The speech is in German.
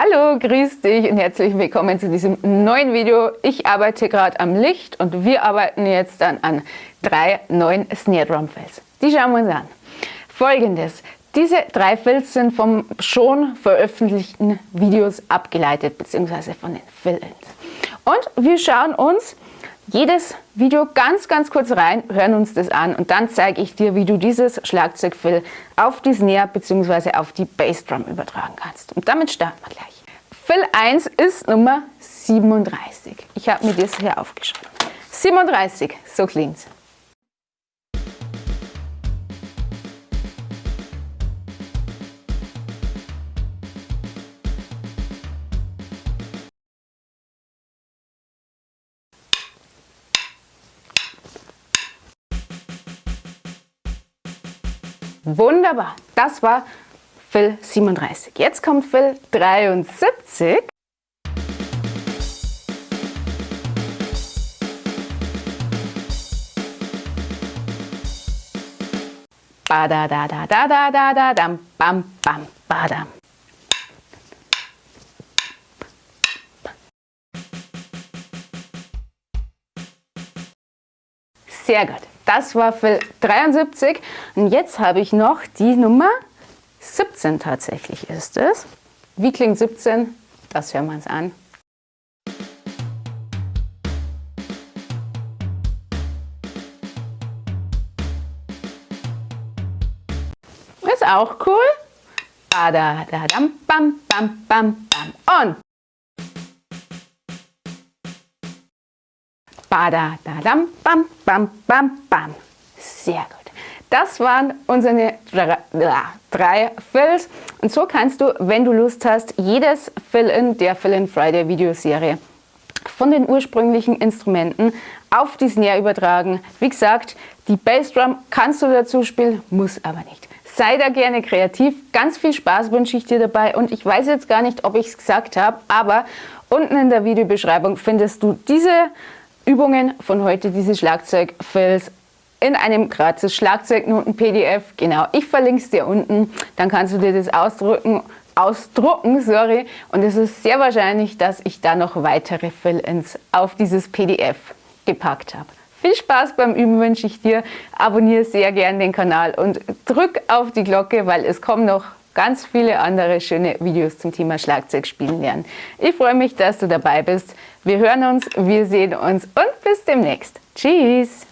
Hallo, grüß dich und herzlich willkommen zu diesem neuen Video. Ich arbeite gerade am Licht und wir arbeiten jetzt dann an drei neuen Snare Drum Fills. Die schauen wir uns an. Folgendes, diese drei Fills sind vom schon veröffentlichten Videos abgeleitet, beziehungsweise von den Fill-Ins. Und wir schauen uns jedes Video ganz, ganz kurz rein, hören uns das an und dann zeige ich dir, wie du dieses Schlagzeugfill auf die Snare bzw. auf die Bassdrum übertragen kannst. Und damit starten wir gleich. Fill 1 ist Nummer 37. Ich habe mir das hier aufgeschrieben. 37, so klingt's. Wunderbar, das war Phil 37. Jetzt kommt Phil 73. Bada da da da da da da da bam bam badam. Sehr gut. Das war Fill 73 und jetzt habe ich noch die Nummer 17 tatsächlich ist es. Wie klingt 17? Das hören wir uns an. Ist auch cool. Ba da da dam bam bam bam bam und Bada, da, dam, bam, bam, bam, bam. Sehr gut. Das waren unsere drei Fills. Und so kannst du, wenn du Lust hast, jedes Fill-In der Fill-In Friday Videoserie von den ursprünglichen Instrumenten auf die Snare übertragen. Wie gesagt, die Bassdrum kannst du dazu spielen, muss aber nicht. Sei da gerne kreativ. Ganz viel Spaß wünsche ich dir dabei. Und ich weiß jetzt gar nicht, ob ich es gesagt habe, aber unten in der Videobeschreibung findest du diese Übungen von heute, diese Schlagzeugfills in einem gratis Schlagzeugnoten-PDF. Genau, ich verlinke es dir unten, dann kannst du dir das ausdrucken, ausdrucken, sorry. Und es ist sehr wahrscheinlich, dass ich da noch weitere Fill-Ins auf dieses PDF gepackt habe. Viel Spaß beim Üben wünsche ich dir. Abonniere sehr gern den Kanal und drück auf die Glocke, weil es kommen noch ganz viele andere schöne Videos zum Thema Schlagzeugspielen lernen. Ich freue mich, dass du dabei bist. Wir hören uns, wir sehen uns und bis demnächst. Tschüss!